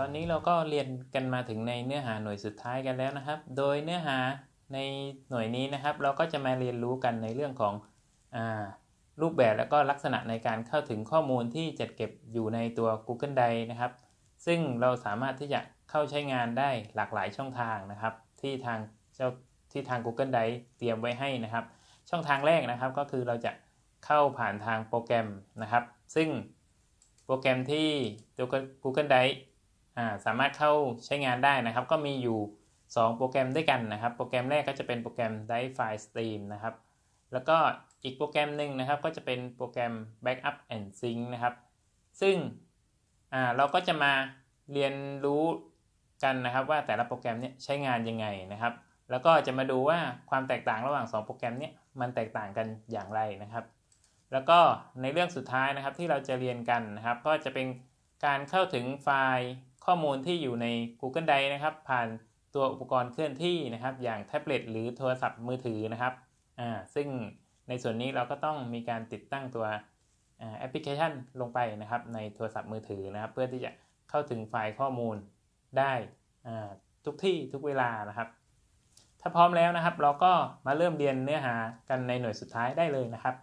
ตอนนี้เราก็เรียนกันมาถึงในเนื้อหาหน่วยสุดท้ายกันแล้วนะครับ โดยเนื้อหาในหน่วยนี้นะครับ เราก็จะมาเรียนรู้กันในเรื่องของอรูปแบบและก็ลักษณะในการเข้าถึงข้อมูลที่จัดเก็บอยู่ในตัว Google Drive นะครับ ซึ่งเราสามารถที่จะเข้าใช้งานได้หลากหลายช่องทางนะครับ ที่ทางเจ้าที่ทาง Google Drive เตรียมไว้ให้นะครับ ช่องทางแรกนะครับก็คือเราจะเข้าผ่านทางโปรแกรมนะครับ ซึ่งโปรแกรมที่ตัว Google Drive สามารถเข้าใช้งานได้นะครับ ก็มีอยู่ 2 โปรแกรมด้วยกันนะครับ โปรแกรมแรกก็จะเป็นโปรแกรม Drive File Stream นะครับ แล้วก็อีกโปรแกรมหนึ่งนะครับ ก็จะเป็นโปรแกรม Backup and Sync นะครับ ซึ่งเราก็จะมาเรียนรู้กันนะครับ ว่าแต่ละโปรแกรมเนี้ยใช้งานยังไงนะครับ แล้วก็จะมาดูว่าความแตกต่างระหว่าง 2 โปรแกรมเนี้ยมันแตกต่างกันอย่างไรนะครับ แล้วก็ในเรื่องสุดท้ายนะครับที่เราจะเรียนกันนะครับ ก็จะเป็นการเข้าถึงไฟล์ ข้อมูลที่อยู่ใน Google Drive นะครับ ผ่านตัวอุปกรณ์เคลื่อนที่นะครับ อย่างแท็บเล็ตหรือโทรศัพท์มือถือนะครับอ่าซึ่งในส่วนนี้เราก็ต้องมีการติดตั้งตัวแอปพลิเคชันลงไปนะครับ ในโทรศัพท์มือถือนะครับ เพื่อที่จะเข้าถึงไฟล์ข้อมูลได้ทุกที่ทุกเวลานะครับ ถ้าพร้อมแล้วนะครับ เราก็มาเริ่มเรียนเนื้อหากันในหน่วยสุดท้ายได้เลยนะครับ